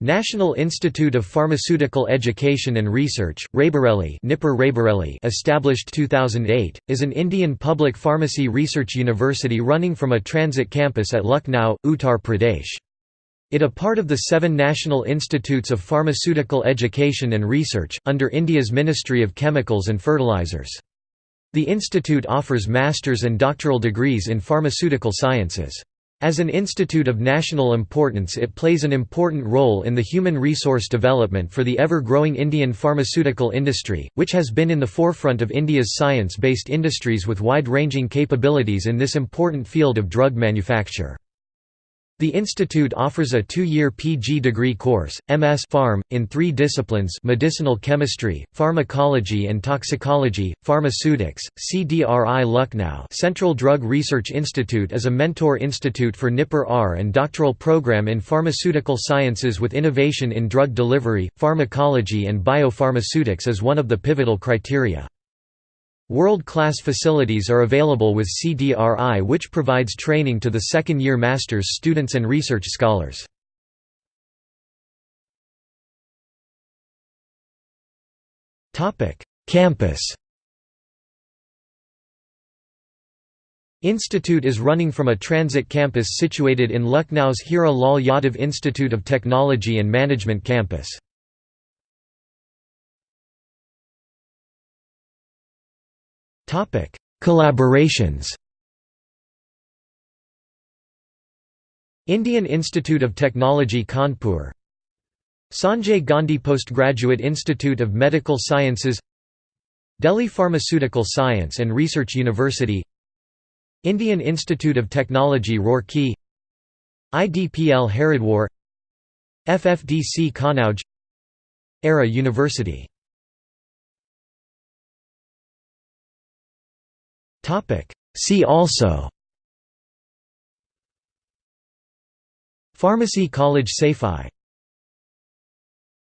National Institute of Pharmaceutical Education and Research, Raebareli, NIPER Raebareli established 2008, is an Indian public pharmacy research university running from a transit campus at Lucknow, Uttar Pradesh. It a part of the seven National Institutes of Pharmaceutical Education and Research, under India's Ministry of Chemicals and Fertilizers. The institute offers master's and doctoral degrees in pharmaceutical sciences. As an institute of national importance it plays an important role in the human resource development for the ever-growing Indian pharmaceutical industry, which has been in the forefront of India's science-based industries with wide-ranging capabilities in this important field of drug manufacture. The institute offers a two-year PG degree course, MS Pharm, in three disciplines medicinal chemistry, pharmacology and toxicology, pharmaceutics. CDRI Lucknow Central Drug Research Institute is a mentor institute for NIPER R and doctoral program in pharmaceutical sciences with innovation in drug delivery, pharmacology and biopharmaceutics as one of the pivotal criteria. World-class facilities are available with CDRI which provides training to the second-year master's students and research scholars. Campus Institute is running from a transit campus situated in Lucknow's Hira Lal Yadav Institute of Technology and Management campus. Topic: Collaborations. Indian Institute of Technology Kanpur. Sanjay Gandhi Postgraduate Institute of Medical Sciences. Delhi Pharmaceutical Science and Research University. Indian Institute of Technology Roorkee. IDPL Haridwar. FFDC Kanauj. ERA University See also. Pharmacy College Safai